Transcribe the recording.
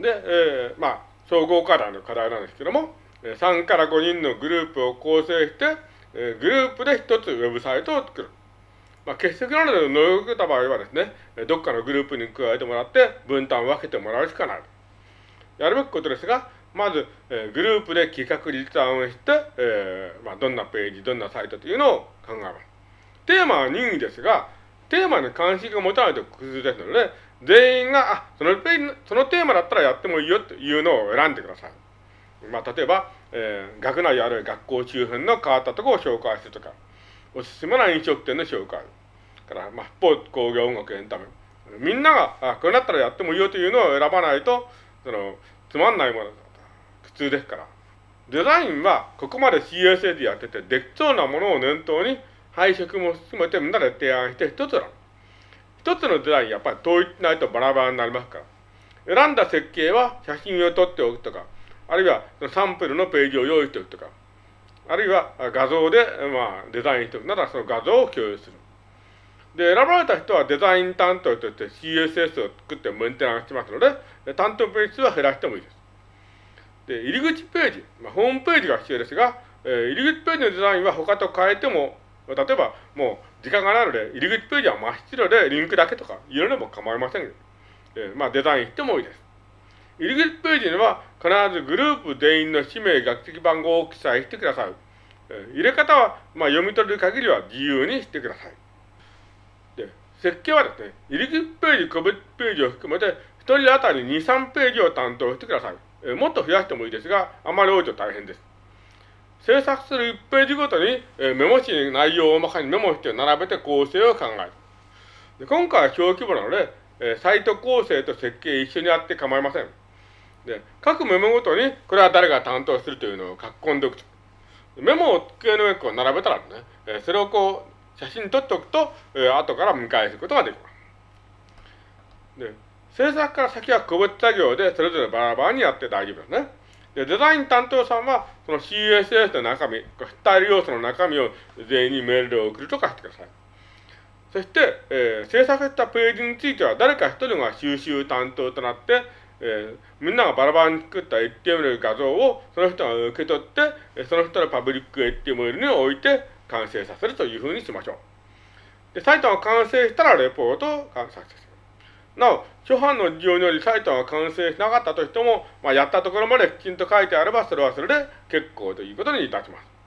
で、えー、まあ、総合課題の課題なんですけども、3から5人のグループを構成して、えグループで一つウェブサイトを作る。まあ、欠席などで能力た場合はですね、どっかのグループに加えてもらって分担を分けてもらうしかない。やるべきことですが、まず、えー、グループで企画立案をして、えーまあ、どんなページ、どんなサイトというのを考えます。テーマは任意ですが、テーマに関心が持たないと工夫ですので、全員が、あ、その、そのテーマだったらやってもいいよというのを選んでください。まあ、例えば、えー、学内ある学校周辺の変わったところを紹介するとか、おすすめな飲食店の紹介。から、まあ、スポーツ、工業、音楽、エンタメ。みんなが、あ、これだったらやってもいいよというのを選ばないと、その、つまんないものだと。苦痛ですから。デザインは、ここまで CSA でやってて、できそうなものを念頭に、配色も含めてみんなで提案して一つなの。一つのデザイン、やっぱり統一ないとバラバラになりますから。選んだ設計は写真を撮っておくとか、あるいはサンプルのページを用意しておくとか、あるいは画像で、まあ、デザインしておくならその画像を共有する。で、選ばれた人はデザイン担当として CSS を作ってメンテナンスしますので、担当ページ数は減らしてもいいです。で、入り口ページ、まあ、ホームページが必要ですが、えー、入り口ページのデザインは他と変えても、例えばもう時間がないので、入り口ページは真っ白でリンクだけとかいうのでも構いません。えー、まあデザインしてもいいです。入り口ページには必ずグループ全員の氏名、学籍番号を記載してください。えー、入れ方は、まあ、読み取る限りは自由にしてください。で設計はですね、入り口ページ、個別ページを含めて、一人当たり2、3ページを担当してください。えもっと増やしてもいいですが、あまり多いと大変です。制作する1ページごとに、えメモ紙に内容を大まかにメモして並べて構成を考える。で今回は小規模なので、えサイト構成と設計一緒にやって構いません。で、各メモごとに、これは誰が担当するというのを書き込んでおくと。メモを机の上に並べたらね、えそれをこう、写真に撮っておくと、えー、後から見返すことができます。で、制作から先は個別作業でそれぞれバラバラにやって大丈夫ですね。で、デザイン担当さんは、その CSS の中身、スタイル要素の中身を全員にメールで送るとかしてください。そして、えー、制作したページについては誰か一人が収集担当となって、えー、みんながバラバラに作った HTML 画像をその人が受け取って、その人のパブリック HTML に置いて、完成させるというふうにしましょう。で、サイトが完成したらレポートを完成させる。なお、初版の事情によりサイトが完成しなかったとしても、まあ、やったところまできちんと書いてあれば、それはそれで結構ということにいたします。